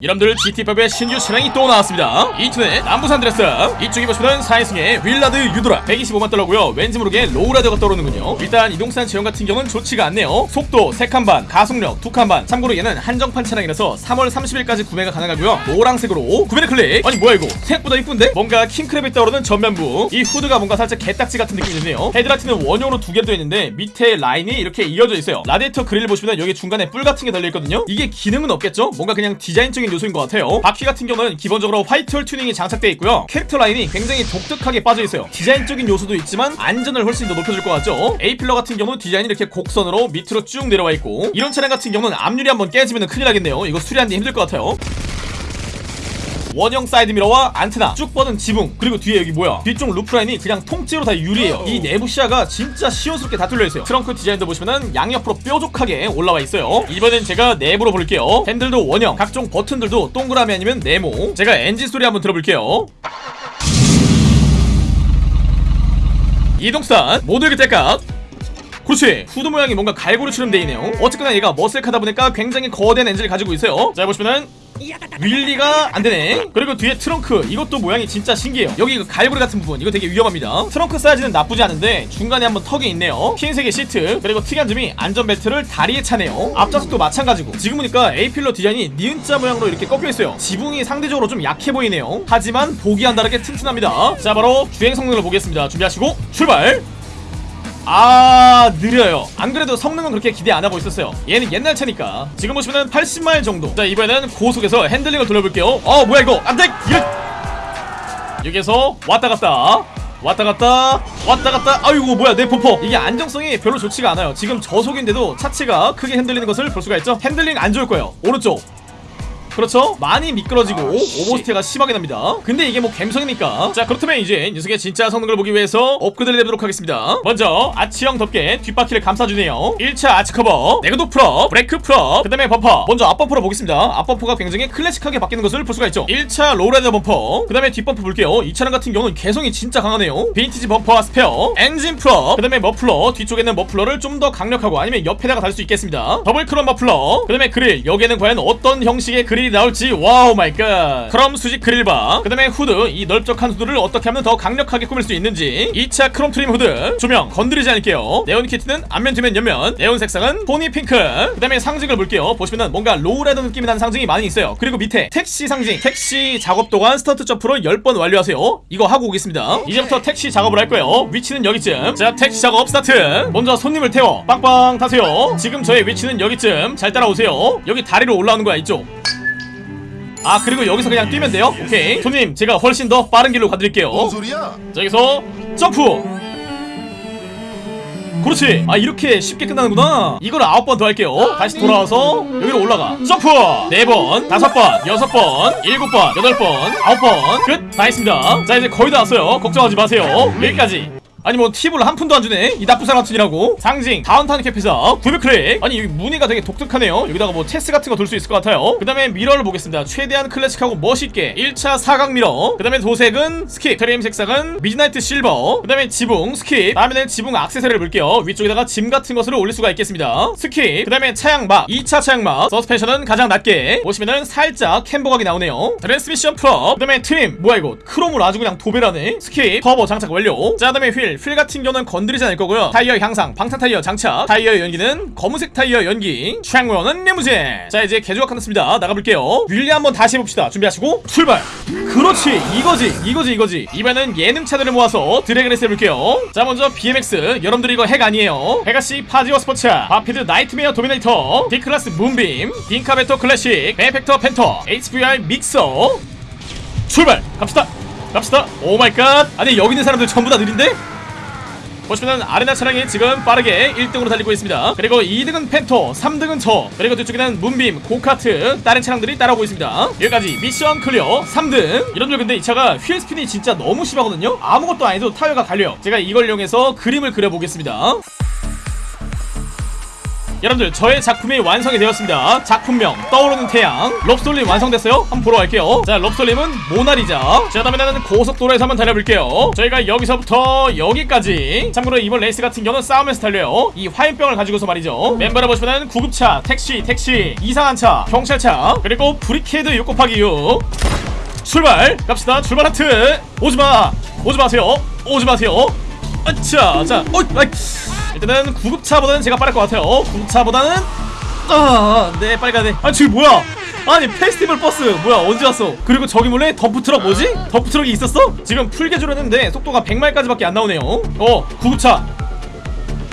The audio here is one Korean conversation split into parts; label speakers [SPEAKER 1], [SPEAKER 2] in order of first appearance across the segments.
[SPEAKER 1] 여러분들 GTA5의 신규 차량이 또 나왔습니다. 이춘의 남부 산 안드레아스. 이쪽에 보시면 4인승의 윌라드 유도라 125만 달러고요. 왠지 모르게 lowrider가 떠오르는군요. 일단 이 녀석 제원 같은 경우는 좋지가 않네요. 속도 3칸 반 가속력 2칸 반. 참고로 얘는 한정판 차량이라서 3월 30일까지 구매가 가능하고요. 노란색으로 구매를 클릭. 아니 뭐야 이거? 생각보다 이쁜데? 뭔가 킹크랩이 떠오르는 전면부. 이 후드가 뭔가 살짝 개딱지 같은 느낌이 드네요. 헤드라이트는 원형으로 두 개로 되어 있는데 밑에 라인이 이렇게 이어져 있어요. 라디에이터 그릴 보시면 여기 중간에 뿔 같은 게 달려있거든요. 이게 기능은 없겠죠? 뭔가 그냥 디자인적인 요소인 것 같아요. 바퀴 같은 경우는 기본적으로 whitewall 튜닝이 장착되어 있고요. 캐릭터 라인이 굉장히 독특하게 빠져 있어요. 디자인적인 요소도 있지만 안전을 훨씬 더 높여줄 것 같죠? A pillar 같은 경우는 디자인이 이렇게 곡선으로 밑으로 쭉 내려와 있고 이런 차량 같은 경우는 앞유리 한번 깨지면 큰일 나겠네요. 이거 수리하는 데 힘들 것 같아요 원형 사이드미러와 안테나 쭉 뻗은 지붕 그리고 뒤에 여기 뭐야? 뒤쪽 roofline이 그냥 통째로 다 유리예요. 이 내부 시야가 진짜 시원스럽게 다 뚫려있어요. 트렁크 디자인도 보시면은 양옆으로 뾰족하게 올라와 있어요. 이번엔 제가 내부로 볼게요. 핸들도 원형 각종 버튼들도 동그라미 아니면 네모. 제가 엔진 소리 한번 들어볼게요. 이동산 모두에게 뗄값 그렇지. 후드 모양이 뭔가 갈고리처럼 돼있네요. 어쨌거나 얘가 머슬카다 보니까 굉장히 거대한 엔진을 가지고 있어요. 자 보시면은 윌리가 안되네. 그리고 뒤에 트렁크. 이것도 모양이 진짜 신기해요. 여기 그 갈고리 같은 부분. 이거 되게 위험합니다. 트렁크 사이즈는 나쁘지 않은데 중간에 한번 턱이 있네요. 흰색의 시트. 그리고 특이한 점이 안전벨트를 다리에 차네요. 앞좌석도 마찬가지고. 지금 보니까 A필러 디자인이 니은자 모양으로 이렇게 꺾여있어요. 지붕이 상대적으로 좀 약해 보이네요. 하지만 보기와는 다르게 튼튼합니다. 자 바로 주행 성능을 보겠습니다. 준비하시고 출발 아 느려요. 안 그래도 성능은 그렇게 기대 안 하고 있었어요. 얘는 옛날 차니까. 지금 보시면은 80마일 정도. 자 이번에는 고속에서 핸들링을 돌려볼게요. 어 뭐야 이거? 안돼! 여기에서 왔다 갔다. 왔다 갔다 왔다 갔다. 아이고 뭐야 내 범퍼 이게 안정성이 별로 좋지가 않아요. 지금 저속인데도 차체가 크게 흔들리는 것을 볼 수가 있죠? 핸들링 안 좋을 거예요. 오른쪽 그렇죠? 많이 미끄러지고 oversteer가 심하게 납니다. 근데 이게 뭐 갬성이니까. 자 그렇다면 이제 녀석의 진짜 성능을 보기 위해서 업그레이드를 해보도록 하겠습니다. 먼저 아치형 덮개 뒷바퀴를 감싸주네요. 1차 아치 커버 내구도 full up 브레이크 full up 그 다음에 범퍼. 먼저 앞범퍼로 보겠습니다. 앞범퍼가 굉장히 클래식하게 바뀌는 것을 볼 수가 있죠. 1차 lowrider 범퍼 그 다음에 뒷범퍼 볼게요. 이 차량 같은 경우는 개성이 진짜 강하네요. 빈티지 범퍼와 스페어 엔진 full up 그 다음에 머플러 뒤쪽에 있는 머플러를 좀 더 강력하고 아니면 옆에다가 달 수 있겠습니다. 더블 크롬 머플러 그 다음에 그릴. 여기에는 과연 어떤 형식의 그릴이 나올지 wow my god. 크롬 수직 그릴바. 그 다음에 후드 이 넓적한 후드를 어떻게 하면 더 강력하게 꾸밀 수 있는지. 2차 크롬 trim 후드 조명 건드리지 않을게요. 네온 키트는 앞면 뒤면 옆면. 네온 색상은 pony pink. 그 다음에 상징을 볼게요. 보시면은 뭔가 lowrider 느낌이 나는 상징이 많이 있어요. 그리고 밑에 택시 상징 택시 작업 동안 스턴트 점프를 10번 완료하세요. 이거 하고 오겠습니다. 이제부터 택시 작업을 할 거예요. 위치는 여기쯤. 자 택시 작업 스타트. 먼저 손님을 태워. 빵빵 타세요. 지금 저의 위치는 여기쯤. 잘 따라오세요. 여기 다리로 올라오는 거야 이쪽 아 그리고 여기서 그냥 뛰면 돼요? 오케이. 손님 제가 훨씬 더 빠른 길로 가드릴게요.
[SPEAKER 2] 뭔 소리야?
[SPEAKER 1] 자 여기서 점프. 그렇지. 아 이렇게 쉽게 끝나는구나. 이걸 아홉 번 더 할게요. 다시 돌아와서 여기로 올라가. 점프. 네번 다섯 번 여섯 번 일곱 번 여덟 번 아홉 번끝 다 했습니다. 자 이제 거의 다 왔어요. 걱정하지 마세요. 여기까지 아니 뭐 팁을 한 푼도 안 주네. 이 나쁜 사람 같으니라고. 상징. Downtown Cab 회사. 구매 클릭 아니 여기 무늬가 되게 독특하네요. 여기다가 뭐 체스 같은 거 둘 수 있을 것 같아요. 그 다음에 mirror를 보겠습니다. 최대한 클래식하고 멋있게. 1차 사각 mirror. 그 다음에 도색은 skip. trim 색상은 Midnight Silver. 그 다음에 지붕 skip. 다음에는 지붕 악세사리를 볼게요. 위쪽에다가 짐 같은 것을 올릴 수가 있겠습니다. skip. 그 다음에 차양막. 2차 차양막. 서스펜션은 가장 낮게. 보시면은 살짝 camber각이 나오네요. 트랜스미션 프로 그 다음에 trim. 뭐야 이거? 크롬을 아주 그냥 도배를 하네. skip. 터보 장착 완료. 자 다음에 휠휠 같은 경우는 건드리지 않을 거고요. 타이어 향상 방탄 타이어 장착 타이어 연기는 검은색 타이어 연기 최양모형은 리무진 자 이제 개조가 끝났습니다. 나가볼게요. wheelie 한번 다시 해봅시다. 준비하시고 출발! 그렇지! 이거지 이거지 이거지. 이번엔 예능차들을 모아서 drag race 해볼게요. 자 먼저 BMX 여러분들 이거 핵 아니에요. Pegassi Faggio Sport Vapid Nightmare Dominator. Declasse Moonbeam. Dinka Veto Classic. Benefactor Panto. HVY Mixer. 출발! 갑시다! 갑시다! Oh my god! 아니 여기 있는 사람들 전부 다 느린데? 보시면 arena 차량이 지금 빠르게 1등으로 달리고 있습니다. 그리고 2등은 Panto 3등은 저 그리고 뒤쪽에는 Moonbeam go-kart 다른 차량들이 따라오고 있습니다. 여기까지 미션 clear 3등. 여러분들 근데 이 차가 wheel spin이 진짜 너무 심하거든요. 아무것도 안 해도 타이어가 갈려요. 제가 이걸 이용해서 그림을 그려보겠습니다 여러분들 저의 작품이 완성이 되었습니다. 작품명 떠오르는 태양. 럽솔림 완성됐어요? 한번 보러 갈게요. 자 럽솔림은 모나리자. 자 그다음에는 고속도로에서 한번 달려볼게요. 저희가 여기서부터 여기까지. 참고로 이번 레이스 같은 경우는 싸우면서 달려요. 이 화염병을 가지고서 말이죠. 멤버를 보시면은 구급차 택시 택시 이상한 차 경찰차 그리고 Brickade 6 곱하기 6 출발! 갑시다. 출발 하트! 오지마! 오지 마세요. 오지 마세요. 아차! 자 어, 아이. 일단은 구급차보다는 제가 빠를 것 같아요. 구급차보다는 아네 빨리 가야 돼아 지금 뭐야? 아니 festival bus. 뭐야 언제 왔어? 그리고 저기 몰래 덤프트럭 뭐지? 덤프트럭이 있었어? 지금 풀개조 했는데 속도가 100마일까지 밖에 안 나오네요. 어 구급차.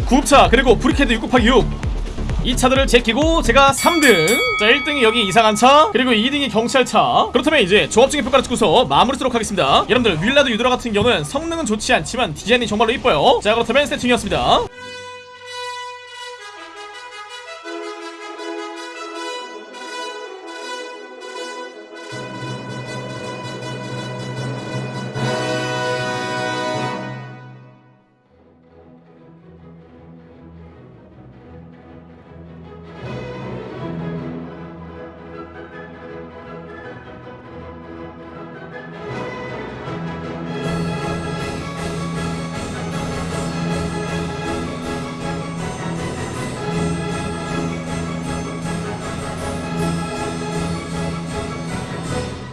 [SPEAKER 1] 구급차 그리고 Brickade 6 곱하기 6 이 차들을 제끼고 제가 3등. 자 1등이 여기 이상한 차 그리고 2등이 경찰차. 그렇다면 이제 종합적인 평가를 찍고서 마무리 짓도록 하겠습니다. 여러분들 Willard Eudora 같은 경우는 성능은 좋지 않지만 디자인이 정말로 이뻐요. 자 그렇다면 세팅이었습니다